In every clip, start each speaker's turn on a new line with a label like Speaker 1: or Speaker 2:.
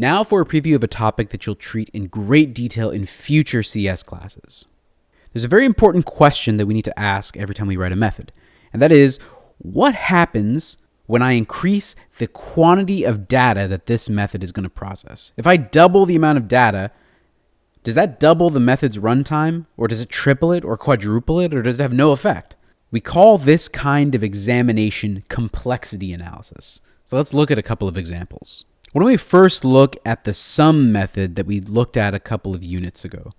Speaker 1: Now for a preview of a topic that you'll treat in great detail in future CS classes. There's a very important question that we need to ask every time we write a method, and that is, what happens when I increase the quantity of data that this method is going to process? If I double the amount of data, does that double the method's runtime, or does it triple it, or quadruple it, or does it have no effect? We call this kind of examination complexity analysis. So let's look at a couple of examples. Why don't we first look at the sum method that we looked at a couple of units ago?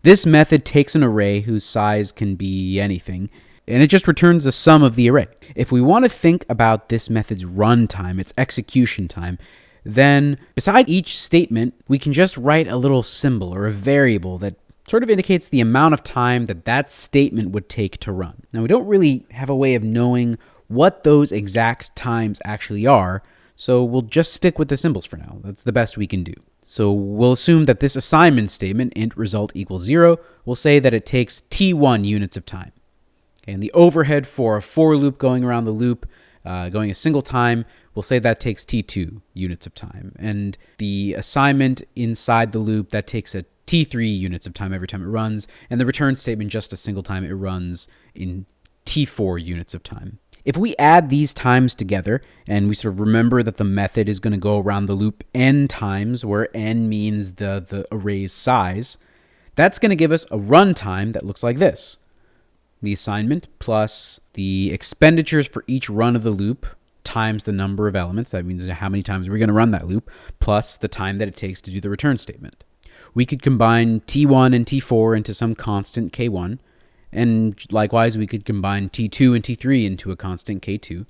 Speaker 1: This method takes an array whose size can be anything, and it just returns the sum of the array. If we want to think about this method's runtime, its execution time, then beside each statement, we can just write a little symbol or a variable that sort of indicates the amount of time that that statement would take to run. Now, we don't really have a way of knowing what those exact times actually are, so we'll just stick with the symbols for now. That's the best we can do. So we'll assume that this assignment statement, int result equals zero, will say that it takes t1 units of time. Okay, and the overhead for a for loop going around the loop, uh, going a single time, we'll say that takes t2 units of time. And the assignment inside the loop, that takes a t3 units of time every time it runs. And the return statement, just a single time it runs in t4 units of time. If we add these times together and we sort of remember that the method is going to go around the loop n times, where n means the, the array's size, that's going to give us a runtime that looks like this. The assignment plus the expenditures for each run of the loop times the number of elements, that means how many times we're going to run that loop, plus the time that it takes to do the return statement. We could combine T1 and T4 into some constant K1, and likewise, we could combine T2 and T3 into a constant K2.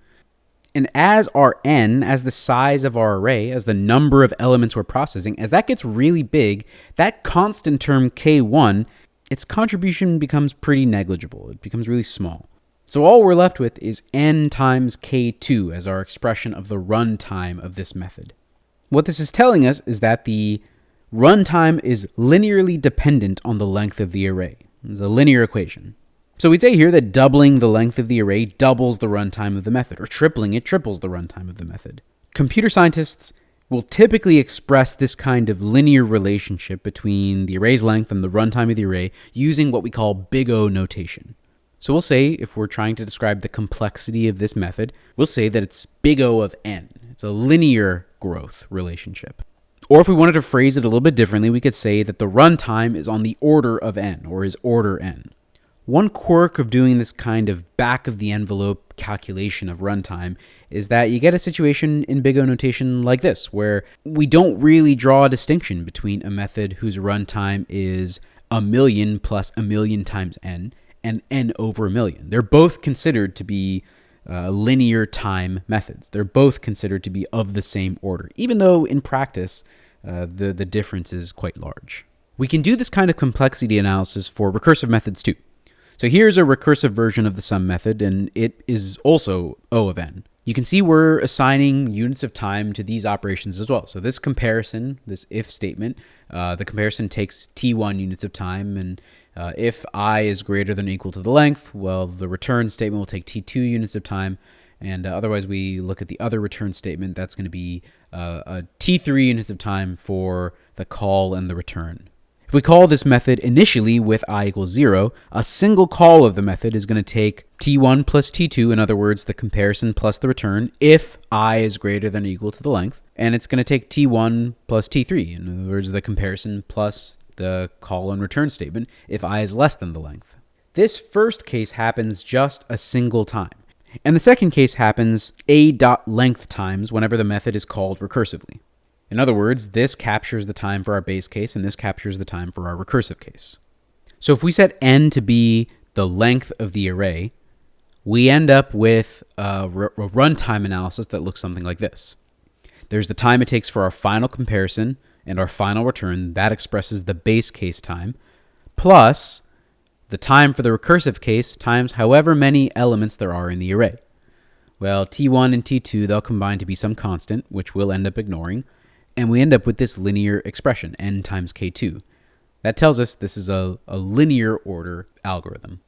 Speaker 1: And as our n, as the size of our array, as the number of elements we're processing, as that gets really big, that constant term K1, its contribution becomes pretty negligible. It becomes really small. So all we're left with is n times K2 as our expression of the runtime of this method. What this is telling us is that the runtime is linearly dependent on the length of the array. It's a linear equation. So we'd say here that doubling the length of the array doubles the runtime of the method, or tripling it triples the runtime of the method. Computer scientists will typically express this kind of linear relationship between the array's length and the runtime of the array using what we call big O notation. So we'll say, if we're trying to describe the complexity of this method, we'll say that it's big O of n. It's a linear growth relationship. Or if we wanted to phrase it a little bit differently, we could say that the runtime is on the order of n, or is order n. One quirk of doing this kind of back of the envelope calculation of runtime is that you get a situation in big O notation like this, where we don't really draw a distinction between a method whose runtime is a million plus a million times n and n over a million. They're both considered to be uh, linear time methods. They're both considered to be of the same order, even though in practice uh, the, the difference is quite large. We can do this kind of complexity analysis for recursive methods too. So here's a recursive version of the sum method, and it is also O of n. You can see we're assigning units of time to these operations as well. So this comparison, this if statement, uh, the comparison takes t1 units of time, and uh, if i is greater than or equal to the length, well, the return statement will take t2 units of time, and uh, otherwise we look at the other return statement, that's going to be uh, a t3 units of time for the call and the return. If we call this method initially with i equals 0, a single call of the method is going to take t1 plus t2, in other words, the comparison plus the return, if i is greater than or equal to the length. And it's going to take t1 plus t3, in other words, the comparison plus the call and return statement, if i is less than the length. This first case happens just a single time. And the second case happens a dot length times whenever the method is called recursively. In other words, this captures the time for our base case, and this captures the time for our recursive case. So if we set n to be the length of the array, we end up with a, runtime analysis that looks something like this. There's the time it takes for our final comparison and our final return. That expresses the base case time, plus the time for the recursive case times however many elements there are in the array. Well, t1 and t2, they'll combine to be some constant, which we'll end up ignoring. And we end up with this linear expression, n times k2. That tells us this is a, a linear order algorithm.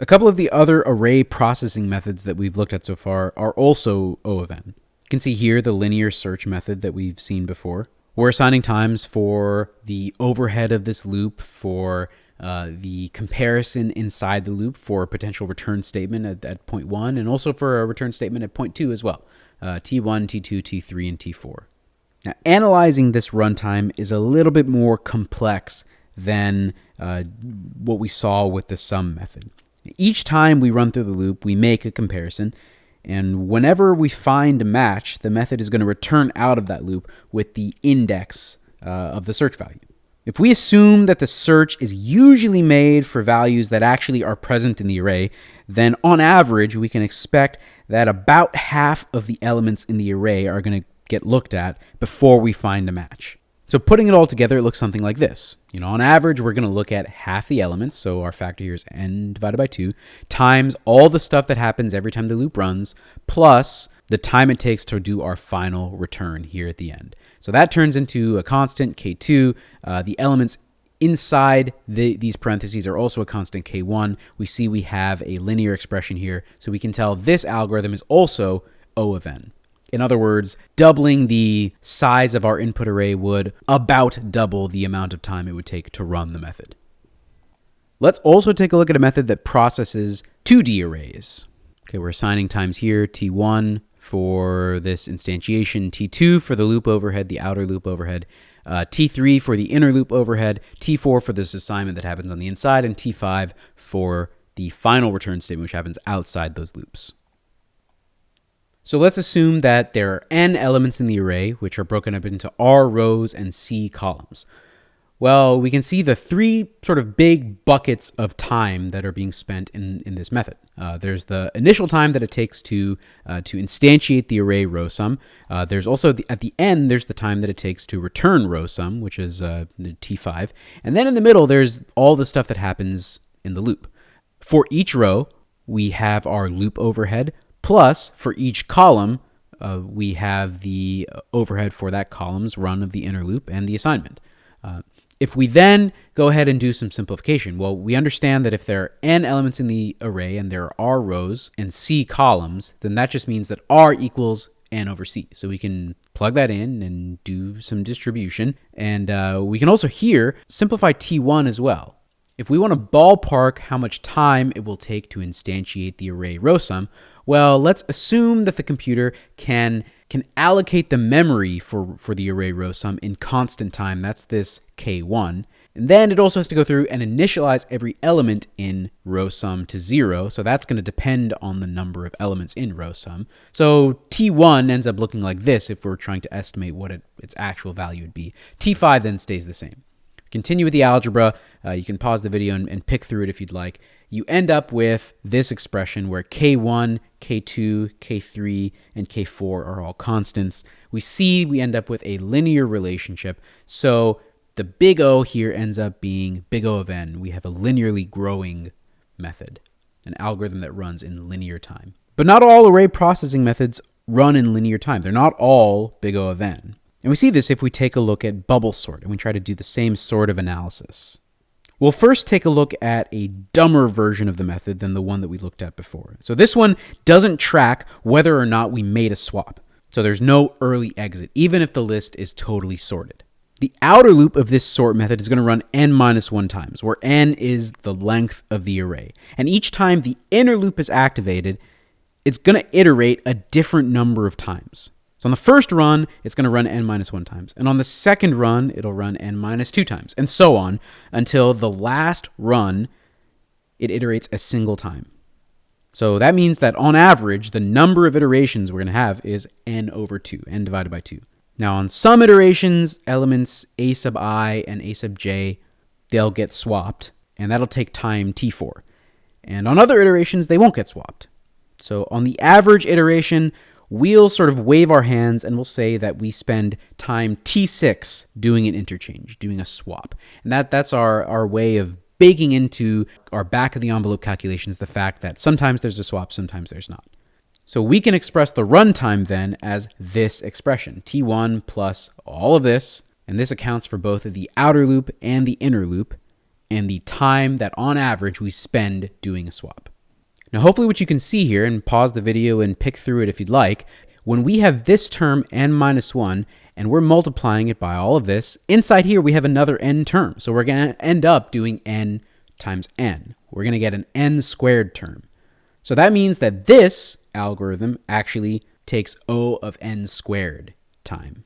Speaker 1: A couple of the other array processing methods that we've looked at so far are also O of n. You can see here the linear search method that we've seen before. We're assigning times for the overhead of this loop, for uh, the comparison inside the loop for a potential return statement at, at point one, and also for a return statement at point two as well. Uh, T1, T2, T3, and T4. Now, analyzing this runtime is a little bit more complex than uh, what we saw with the sum method. Each time we run through the loop, we make a comparison, and whenever we find a match, the method is going to return out of that loop with the index uh, of the search value. If we assume that the search is usually made for values that actually are present in the array, then on average, we can expect that about half of the elements in the array are going to get looked at before we find a match. So putting it all together, it looks something like this. You know, on average, we're going to look at half the elements. So our factor here is n divided by 2 times all the stuff that happens every time the loop runs, plus the time it takes to do our final return here at the end. So that turns into a constant, k2. Uh, the elements inside the, these parentheses are also a constant k1. We see we have a linear expression here, so we can tell this algorithm is also O of n. In other words, doubling the size of our input array would about double the amount of time it would take to run the method. Let's also take a look at a method that processes 2D arrays. Okay, we're assigning times here, t1 for this instantiation, t2 for the loop overhead, the outer loop overhead, uh, t3 for the inner loop overhead, t4 for this assignment that happens on the inside, and t5 for the final return statement, which happens outside those loops. So let's assume that there are n elements in the array, which are broken up into r rows and c columns. Well, we can see the three sort of big buckets of time that are being spent in, in this method. Uh, there's the initial time that it takes to uh, to instantiate the array row sum. Uh, there's also the, at the end there's the time that it takes to return row sum, which is uh, t5, and then in the middle there's all the stuff that happens in the loop. For each row, we have our loop overhead Plus, for each column, uh, we have the overhead for that column's run of the inner loop and the assignment. Uh, if we then go ahead and do some simplification, well, we understand that if there are n elements in the array and there are r rows and c columns, then that just means that r equals n over c. So we can plug that in and do some distribution. And uh, we can also here simplify t1 as well. If we want to ballpark how much time it will take to instantiate the array row sum, well, let's assume that the computer can can allocate the memory for, for the array row sum in constant time. That's this k1. And then it also has to go through and initialize every element in row sum to zero. So that's going to depend on the number of elements in row sum. So T1 ends up looking like this if we're trying to estimate what it, its actual value would be. T5 then stays the same. Continue with the algebra. Uh, you can pause the video and, and pick through it if you'd like you end up with this expression where K1, K2, K3, and K4 are all constants. We see we end up with a linear relationship. So the big O here ends up being big O of n. We have a linearly growing method, an algorithm that runs in linear time. But not all array processing methods run in linear time. They're not all big O of n. And we see this if we take a look at bubble sort and we try to do the same sort of analysis. We'll first take a look at a dumber version of the method than the one that we looked at before. So this one doesn't track whether or not we made a swap. So there's no early exit, even if the list is totally sorted. The outer loop of this sort method is going to run n minus 1 times, where n is the length of the array. And each time the inner loop is activated, it's going to iterate a different number of times. So on the first run, it's going to run n minus 1 times. And on the second run, it'll run n minus 2 times, and so on until the last run, it iterates a single time. So that means that on average, the number of iterations we're going to have is n over 2, n divided by 2. Now on some iterations, elements a sub i and a sub j, they'll get swapped, and that'll take time t4. And on other iterations, they won't get swapped. So on the average iteration, we'll sort of wave our hands and we'll say that we spend time T6 doing an interchange, doing a swap. And that, that's our, our way of baking into our back of the envelope calculations the fact that sometimes there's a swap, sometimes there's not. So we can express the runtime then as this expression, T1 plus all of this, and this accounts for both the outer loop and the inner loop, and the time that on average we spend doing a swap. Now, hopefully what you can see here, and pause the video and pick through it if you'd like, when we have this term n minus 1, and we're multiplying it by all of this. Inside here, we have another n term. So we're going to end up doing n times n. We're going to get an n squared term. So that means that this algorithm actually takes O of n squared time.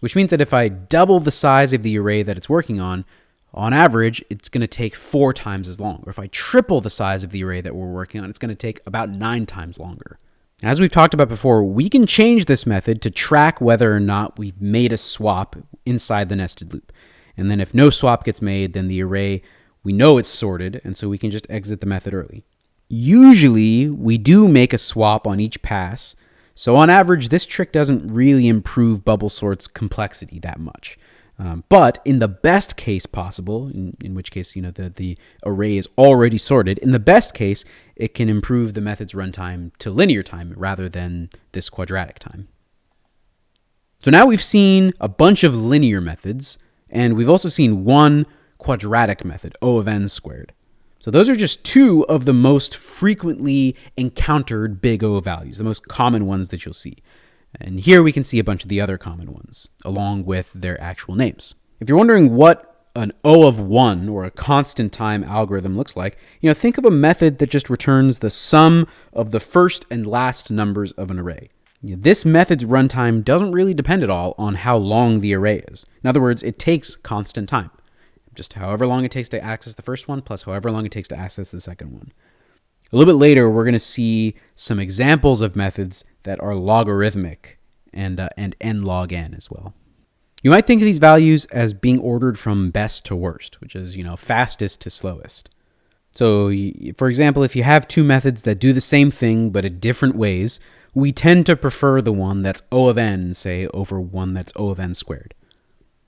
Speaker 1: Which means that if I double the size of the array that it's working on, on average, it's going to take four times as long. Or if I triple the size of the array that we're working on, it's going to take about nine times longer. As we've talked about before, we can change this method to track whether or not we've made a swap inside the nested loop. And then if no swap gets made, then the array, we know it's sorted, and so we can just exit the method early. Usually, we do make a swap on each pass, so on average, this trick doesn't really improve bubble sort's complexity that much. Um, but in the best case possible, in, in which case you know the, the array is already sorted, in the best case, it can improve the method's runtime to linear time rather than this quadratic time. So now we've seen a bunch of linear methods, and we've also seen one quadratic method, O of n squared. So those are just two of the most frequently encountered big O values, the most common ones that you'll see. And here we can see a bunch of the other common ones, along with their actual names. If you're wondering what an O of 1 or a constant time algorithm looks like, you know, think of a method that just returns the sum of the first and last numbers of an array. This method's runtime doesn't really depend at all on how long the array is. In other words, it takes constant time just however long it takes to access the first one plus however long it takes to access the second one. A little bit later, we're going to see some examples of methods that are logarithmic and, uh, and n log n as well. You might think of these values as being ordered from best to worst, which is, you know, fastest to slowest. So, for example, if you have two methods that do the same thing but in different ways, we tend to prefer the one that's O of n, say, over one that's O of n squared.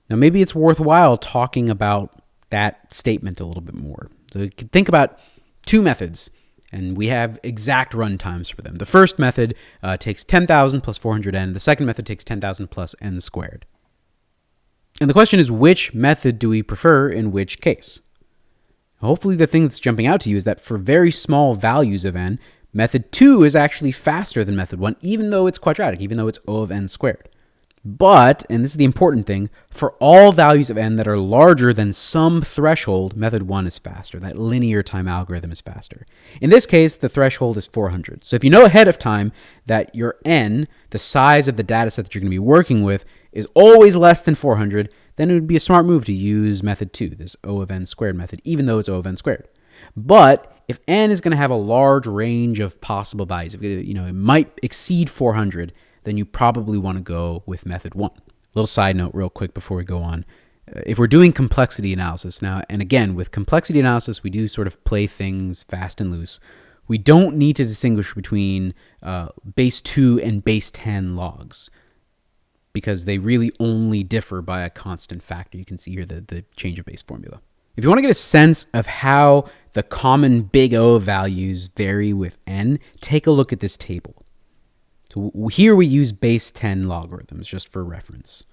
Speaker 1: Now, maybe it's worthwhile talking about that statement a little bit more. So you can think about two methods, and we have exact run times for them. The first method uh, takes 10,000 plus 400n. The second method takes 10,000 plus n squared. And the question is, which method do we prefer in which case? Hopefully the thing that's jumping out to you is that for very small values of n, method 2 is actually faster than method 1, even though it's quadratic, even though it's O of n squared. But, and this is the important thing, for all values of n that are larger than some threshold, method 1 is faster. That linear time algorithm is faster. In this case, the threshold is 400. So if you know ahead of time that your n, the size of the data set that you're going to be working with, is always less than 400, then it would be a smart move to use method 2, this O of n squared method, even though it's O of n squared. But if n is going to have a large range of possible values, you know, it might exceed 400, then you probably want to go with method one. Little side note, real quick, before we go on. Uh, if we're doing complexity analysis now, and again, with complexity analysis, we do sort of play things fast and loose. We don't need to distinguish between uh, base 2 and base 10 logs because they really only differ by a constant factor. You can see here the, the change of base formula. If you want to get a sense of how the common big O values vary with n, take a look at this table. So here we use base 10 logarithms just for reference.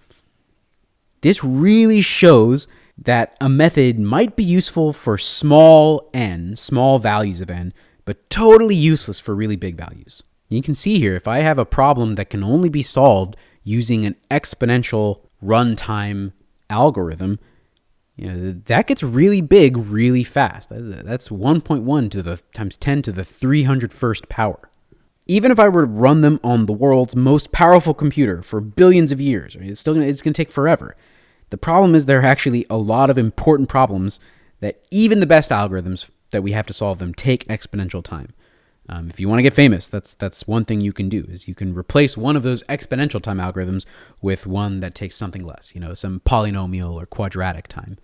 Speaker 1: This really shows that a method might be useful for small n, small values of n, but totally useless for really big values. You can see here, if I have a problem that can only be solved using an exponential runtime algorithm, you know, that gets really big really fast. That's 1.1 to the times 10 to the 301st power even if I were to run them on the world's most powerful computer for billions of years, it's still gonna, it's going to take forever. The problem is there are actually a lot of important problems that even the best algorithms that we have to solve them take exponential time. Um, if you want to get famous, that's that's one thing you can do is you can replace one of those exponential time algorithms with one that takes something less, you know, some polynomial or quadratic time.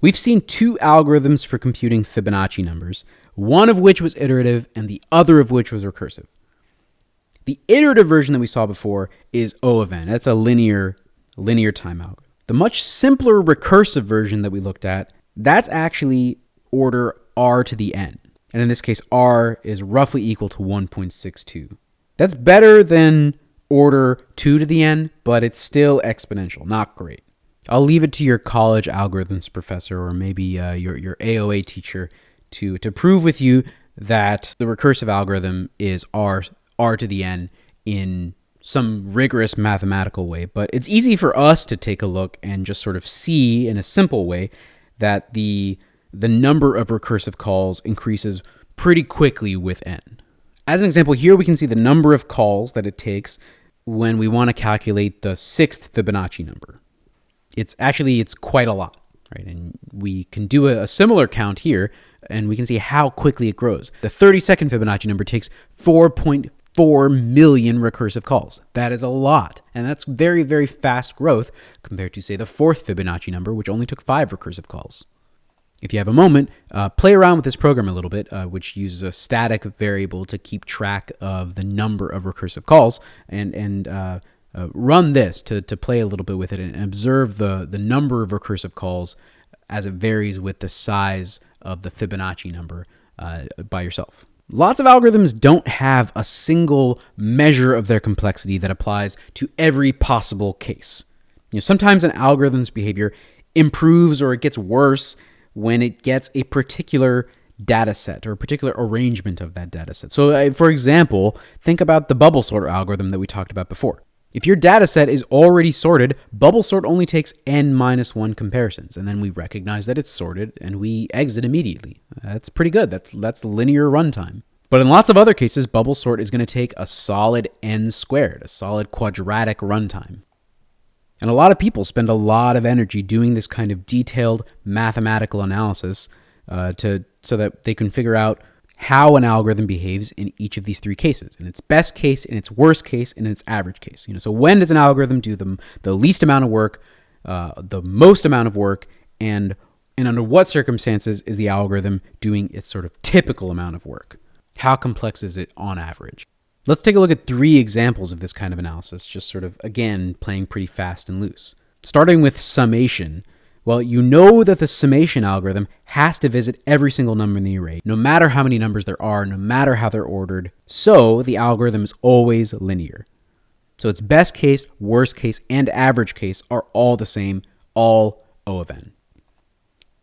Speaker 1: We've seen two algorithms for computing Fibonacci numbers, one of which was iterative and the other of which was recursive. The iterative version that we saw before is O of n. That's a linear, linear time. The much simpler recursive version that we looked at, that's actually order r to the n. And in this case, r is roughly equal to 1.62. That's better than order 2 to the n, but it's still exponential, not great. I'll leave it to your college algorithms professor or maybe uh, your, your AOA teacher to, to prove with you that the recursive algorithm is r r to the n in some rigorous mathematical way, but it's easy for us to take a look and just sort of see in a simple way that the the number of recursive calls increases pretty quickly with n. As an example, here we can see the number of calls that it takes when we want to calculate the sixth Fibonacci number. It's actually it's quite a lot, right? And we can do a, a similar count here, and we can see how quickly it grows. The 32nd Fibonacci number takes 4.4 million recursive calls. That is a lot, and that's very, very fast growth compared to, say, the fourth Fibonacci number, which only took five recursive calls if you have a moment, uh, play around with this program a little bit, uh, which uses a static variable to keep track of the number of recursive calls, and and uh, uh, run this to, to play a little bit with it and observe the the number of recursive calls as it varies with the size of the Fibonacci number uh, by yourself. Lots of algorithms don't have a single measure of their complexity that applies to every possible case. You know, sometimes an algorithm's behavior improves or it gets worse when it gets a particular data set or a particular arrangement of that data set. So, for example, think about the bubble sorter algorithm that we talked about before. If your data set is already sorted, bubble sort only takes n minus 1 comparisons, and then we recognize that it's sorted and we exit immediately. That's pretty good. That's, that's linear runtime. But in lots of other cases, bubble sort is going to take a solid n squared, a solid quadratic runtime. And a lot of people spend a lot of energy doing this kind of detailed mathematical analysis uh, to so that they can figure out how an algorithm behaves in each of these three cases. In its best case in its worst case and in its average case. You know so when does an algorithm do the, the least amount of work uh, the most amount of work and and under what circumstances is the algorithm doing its sort of typical amount of work? How complex is it on average? Let's take a look at three examples of this kind of analysis, just sort of, again, playing pretty fast and loose. Starting with summation, well, you know that the summation algorithm has to visit every single number in the array, no matter how many numbers there are, no matter how they're ordered. So the algorithm is always linear. So its best case, worst case, and average case are all the same, all O of n.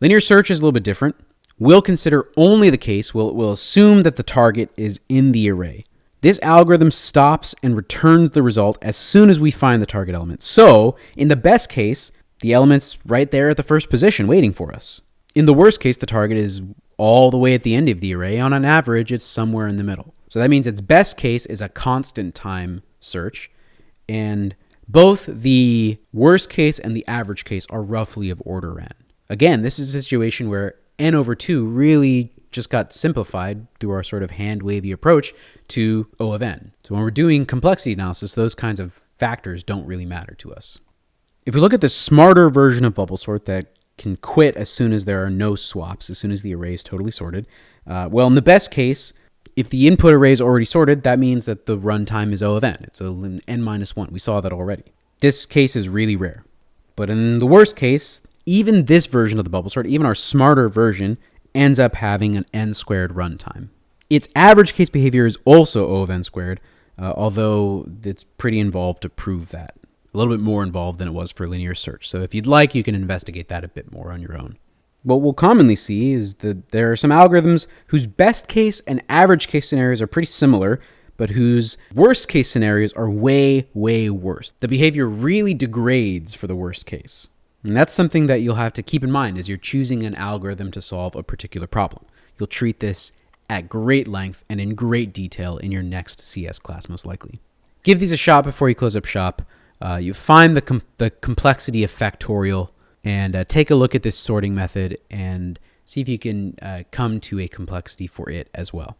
Speaker 1: Linear search is a little bit different. We'll consider only the case, we'll, we'll assume that the target is in the array. This algorithm stops and returns the result as soon as we find the target element. So, in the best case, the element's right there at the first position waiting for us. In the worst case, the target is all the way at the end of the array. On an average, it's somewhere in the middle. So that means its best case is a constant time search, and both the worst case and the average case are roughly of order n. Again, this is a situation where n over 2 really just got simplified through our sort of hand wavy approach to O of n. So when we're doing complexity analysis, those kinds of factors don't really matter to us. If we look at the smarter version of bubble sort that can quit as soon as there are no swaps, as soon as the array is totally sorted, uh, well, in the best case, if the input array is already sorted, that means that the runtime is O of n. It's a n minus n 1. We saw that already. This case is really rare. But in the worst case, even this version of the bubble sort, even our smarter version, ends up having an n squared runtime. Its average case behavior is also O of n squared, uh, although it's pretty involved to prove that. A little bit more involved than it was for linear search. So if you'd like, you can investigate that a bit more on your own. What we'll commonly see is that there are some algorithms whose best case and average case scenarios are pretty similar, but whose worst case scenarios are way, way worse. The behavior really degrades for the worst case. And that's something that you'll have to keep in mind as you're choosing an algorithm to solve a particular problem. You'll treat this at great length and in great detail in your next CS class, most likely. Give these a shot before you close up shop. Uh, you find the, com the complexity of factorial and uh, take a look at this sorting method and see if you can uh, come to a complexity for it as well.